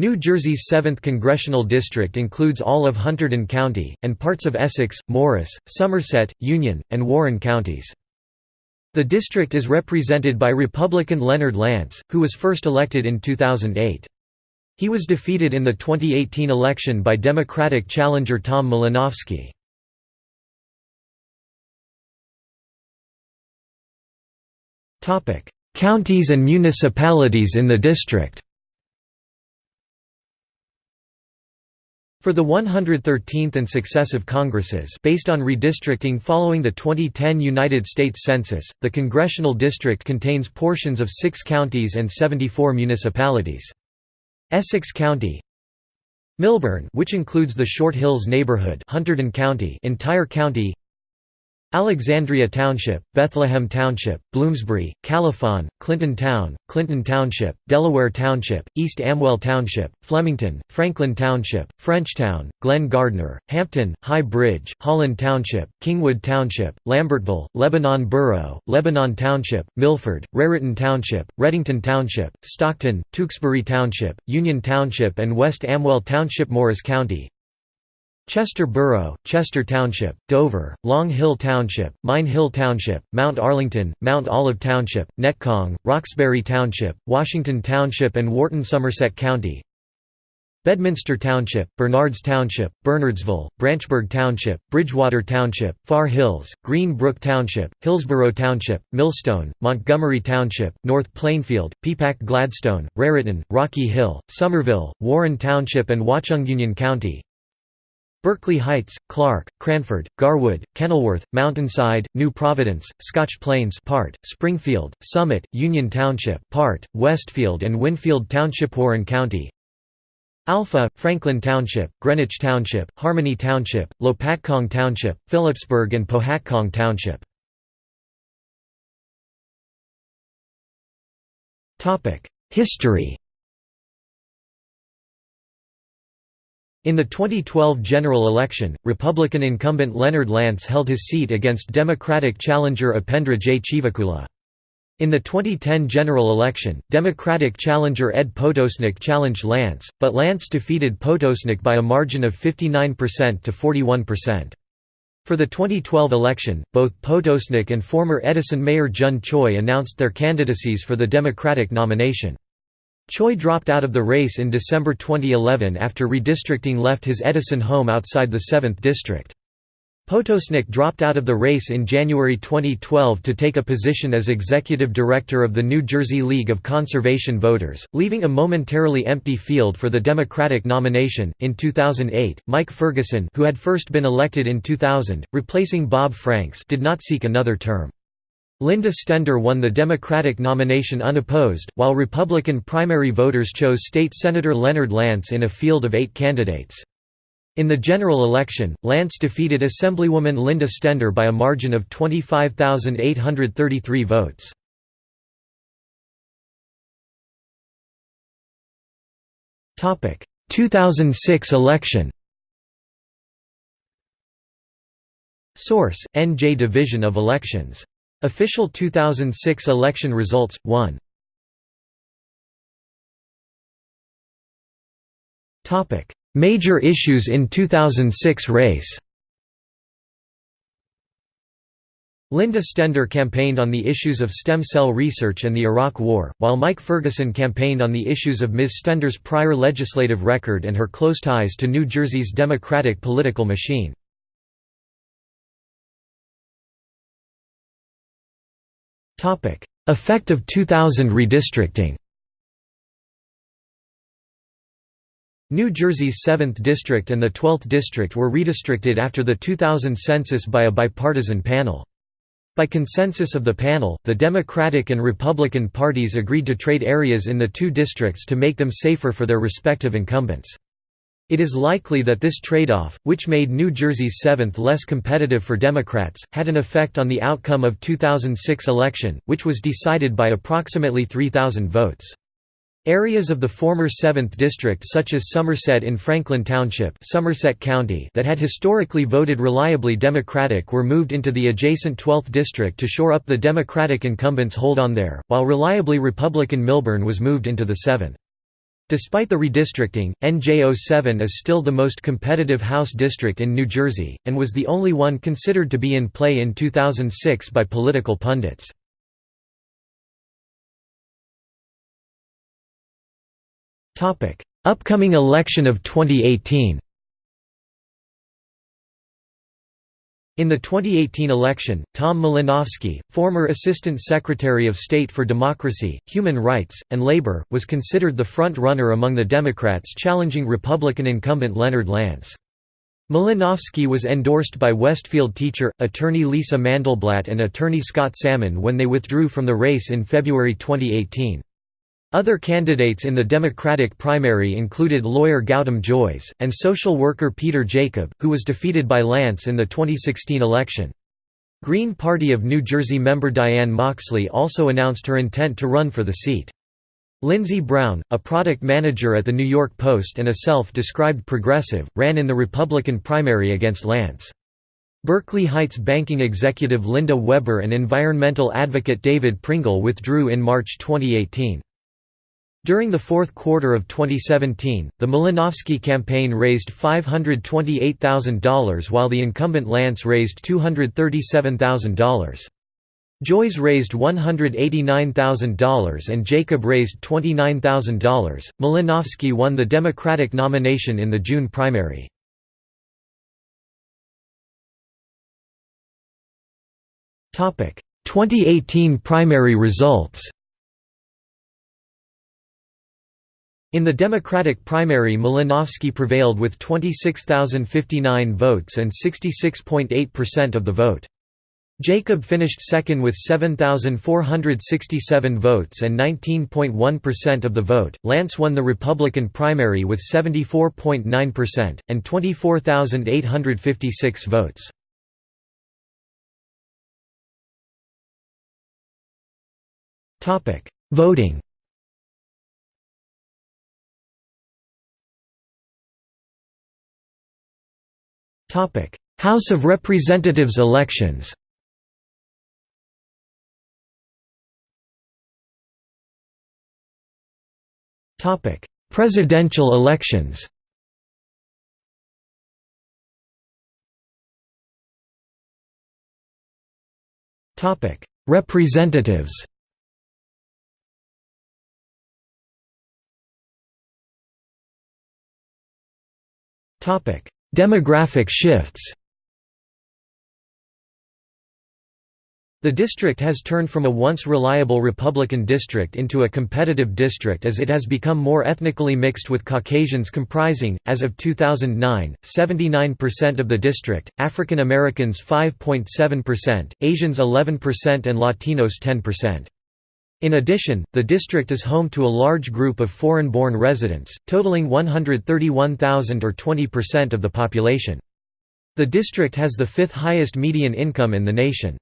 New Jersey's 7th congressional district includes all of Hunterdon County, and parts of Essex, Morris, Somerset, Union, and Warren counties. The district is represented by Republican Leonard Lance, who was first elected in 2008. He was defeated in the 2018 election by Democratic challenger Tom Malinowski. Counties and municipalities in the district For the 113th and successive Congresses based on redistricting following the 2010 United States Census, the congressional district contains portions of six counties and 74 municipalities. Essex County Millburn which includes the Short Hills neighborhood Hunterdon County entire county Alexandria Township, Bethlehem Township, Bloomsbury, Califon, Clinton Town, Clinton Township, Delaware Township, East Amwell Township, Flemington, Franklin Township, Frenchtown, Glen Gardner, Hampton, High Bridge, Holland Township, Kingwood Township, Lambertville, Lebanon Borough, Lebanon Township, Milford, Raritan Township, Readington Township, Stockton, Tewksbury Township, Union Township and West Amwell Township Morris County Chester Borough, Chester Township, Dover, Long Hill Township, Mine Hill Township, Mount Arlington, Mount Olive Township, Netcong, Roxbury Township, Washington Township and Wharton Somerset County. Bedminster Township, Bernards Township, Bernardsville, Branchburg Township, Bridgewater Township, Far Hills, Green Brook Township, Hillsborough Township, Millstone, Montgomery Township, North Plainfield, Peapack Gladstone, Raritan, Rocky Hill, Somerville, Warren Township and Watchung Union County Berkeley Heights, Clark, Cranford, Garwood, Kenilworth, Mountainside, New Providence, Scotch Plains part, Springfield, Summit, Union Township part, Westfield and Winfield Township Warren County. Alpha, Franklin Township, Greenwich Township, Harmony Township, Lopatcong Township, Phillipsburg and Pohatcong Township. History In the 2012 general election, Republican incumbent Leonard Lance held his seat against Democratic challenger Upendra J. Chivukula. In the 2010 general election, Democratic challenger Ed Potosnik challenged Lance, but Lance defeated Potosnik by a margin of 59% to 41%. For the 2012 election, both Potosnik and former Edison Mayor Jun Choi announced their candidacies for the Democratic nomination. Choi dropped out of the race in December 2011 after redistricting left his Edison home outside the 7th district. Potosnik dropped out of the race in January 2012 to take a position as executive director of the New Jersey League of Conservation Voters, leaving a momentarily empty field for the Democratic nomination. In 2008, Mike Ferguson, who had first been elected in 2000, replacing Bob Franks, did not seek another term. Linda Stender won the Democratic nomination unopposed, while Republican primary voters chose State Senator Leonard Lance in a field of eight candidates. In the general election, Lance defeated Assemblywoman Linda Stender by a margin of 25,833 votes. Topic: 2006 election. Source: NJ Division of Elections Official 2006 election results 1 Topic Major issues in 2006 race Linda Stender campaigned on the issues of stem cell research and the Iraq War, while Mike Ferguson campaigned on the issues of Ms. Stender's prior legislative record and her close ties to New Jersey's Democratic political machine. Effect of 2000 redistricting New Jersey's 7th District and the 12th District were redistricted after the 2000 census by a bipartisan panel. By consensus of the panel, the Democratic and Republican parties agreed to trade areas in the two districts to make them safer for their respective incumbents. It is likely that this trade-off, which made New Jersey's 7th less competitive for Democrats, had an effect on the outcome of 2006 election, which was decided by approximately 3,000 votes. Areas of the former 7th District such as Somerset in Franklin Township Somerset County that had historically voted reliably Democratic were moved into the adjacent 12th District to shore up the Democratic incumbents' hold on there, while reliably Republican Millburn was moved into the 7th. Despite the redistricting, NJ07 is still the most competitive House district in New Jersey, and was the only one considered to be in play in 2006 by political pundits. Upcoming election of 2018 In the 2018 election, Tom Malinowski, former Assistant Secretary of State for Democracy, Human Rights, and Labor, was considered the front-runner among the Democrats challenging Republican incumbent Leonard Lance. Malinowski was endorsed by Westfield teacher, attorney Lisa Mandelblatt and attorney Scott Salmon when they withdrew from the race in February 2018. Other candidates in the Democratic primary included lawyer Gautam Jois, and social worker Peter Jacob, who was defeated by Lance in the 2016 election. Green Party of New Jersey member Diane Moxley also announced her intent to run for the seat. Lindsey Brown, a product manager at the New York Post and a self-described progressive, ran in the Republican primary against Lance. Berkeley Heights banking executive Linda Weber and environmental advocate David Pringle withdrew in March 2018. During the fourth quarter of 2017, the Malinowski campaign raised $528,000 while the incumbent Lance raised $237,000. Jois raised $189,000 and Jacob raised $29,000. Malinowski won the Democratic nomination in the June primary. Topic: 2018 primary results. In the Democratic primary Malinowski prevailed with 26,059 votes and 66.8% of the vote. Jacob finished second with 7,467 votes and 19.1% of the vote. Lance won the Republican primary with 74.9%, and 24,856 votes. Voting Topic: House of Representatives elections. Topic: Presidential elections. Topic: Representatives. Topic: Demographic shifts The district has turned from a once reliable Republican district into a competitive district as it has become more ethnically mixed with Caucasians comprising, as of 2009, 79% of the district, African Americans 5.7%, Asians 11% and Latinos 10%. In addition, the district is home to a large group of foreign-born residents, totaling 131,000 or 20% of the population. The district has the fifth highest median income in the nation.